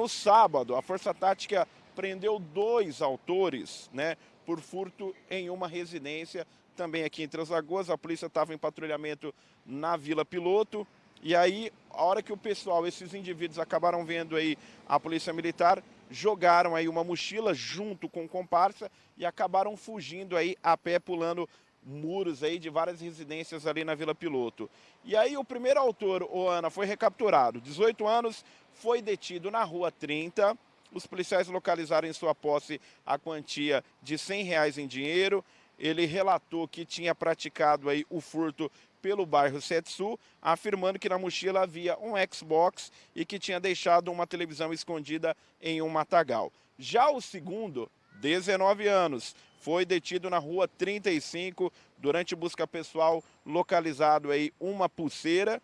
no sábado, a Força Tática prendeu dois autores, né, por furto em uma residência, também aqui em Três Lagoas. A polícia estava em patrulhamento na Vila Piloto. E aí, a hora que o pessoal, esses indivíduos acabaram vendo aí a polícia militar, jogaram aí uma mochila junto com comparsa e acabaram fugindo aí a pé, pulando muros aí de várias residências ali na Vila Piloto. E aí o primeiro autor, o Ana, foi recapturado. 18 anos, foi detido na Rua 30. Os policiais localizaram em sua posse a quantia de 100 reais em dinheiro. Ele relatou que tinha praticado aí o furto pelo bairro Setsu, afirmando que na mochila havia um Xbox e que tinha deixado uma televisão escondida em um matagal. Já o segundo, 19 anos, foi detido na rua 35 durante busca pessoal, localizado aí uma pulseira,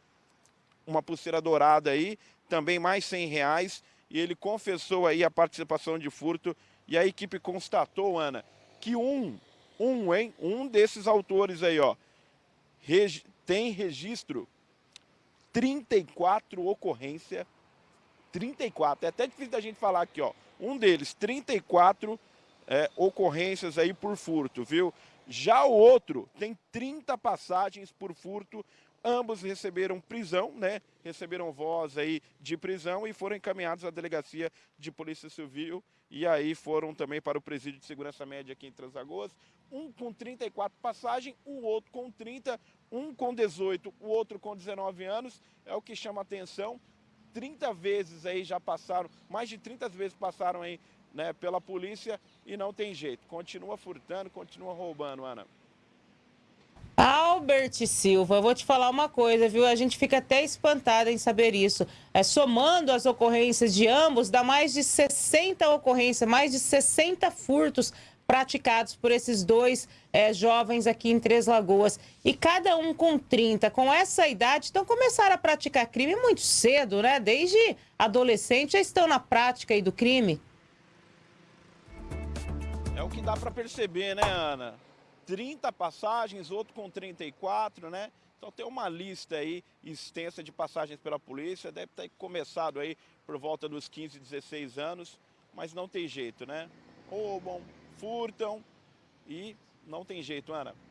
uma pulseira dourada aí, também mais 100 reais, e ele confessou aí a participação de furto, e a equipe constatou, Ana, que um, um, hein, um desses autores aí, ó, regi tem registro 34 ocorrência, 34, é até difícil da gente falar aqui, ó, um deles, 34 é, ocorrências aí por furto, viu? Já o outro tem 30 passagens por furto, ambos receberam prisão, né? Receberam voz aí de prisão e foram encaminhados à delegacia de polícia civil e aí foram também para o presídio de segurança média aqui em Transagoas, um com 34 passagens, o outro com 30, um com 18, o outro com 19 anos, é o que chama atenção. 30 vezes aí já passaram, mais de 30 vezes passaram aí né, pela polícia e não tem jeito. Continua furtando, continua roubando, Ana. Albert Silva, eu vou te falar uma coisa, viu? A gente fica até espantada em saber isso. É, somando as ocorrências de ambos, dá mais de 60 ocorrências, mais de 60 furtos praticados por esses dois é, jovens aqui em Três Lagoas. E cada um com 30, com essa idade, então começaram a praticar crime muito cedo, né? Desde adolescente já estão na prática aí do crime. O que dá para perceber, né, Ana? 30 passagens, outro com 34, né? Então tem uma lista aí extensa de passagens pela polícia, deve ter começado aí por volta dos 15, 16 anos, mas não tem jeito, né? Roubam, furtam e não tem jeito, Ana.